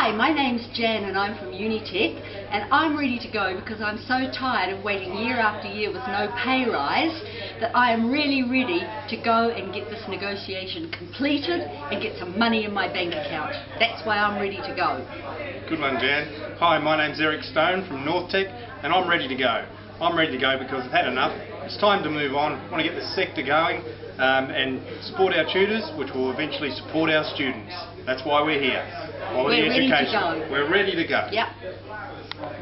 Hi, my name's Jan and I'm from Unitec and I'm ready to go because I'm so tired of waiting year after year with no pay rise that I am really ready to go and get this negotiation completed and get some money in my bank account. That's why I'm ready to go. Good one, Jan. Hi, my name's Eric Stone from NorthTec and I'm ready to go. I'm ready to go because I've had enough. It's time to move on. I want to get the sector going um, and support our tutors, which will eventually support our students. That's why we're here. Quality We're ready to go. We're ready to go. Yep.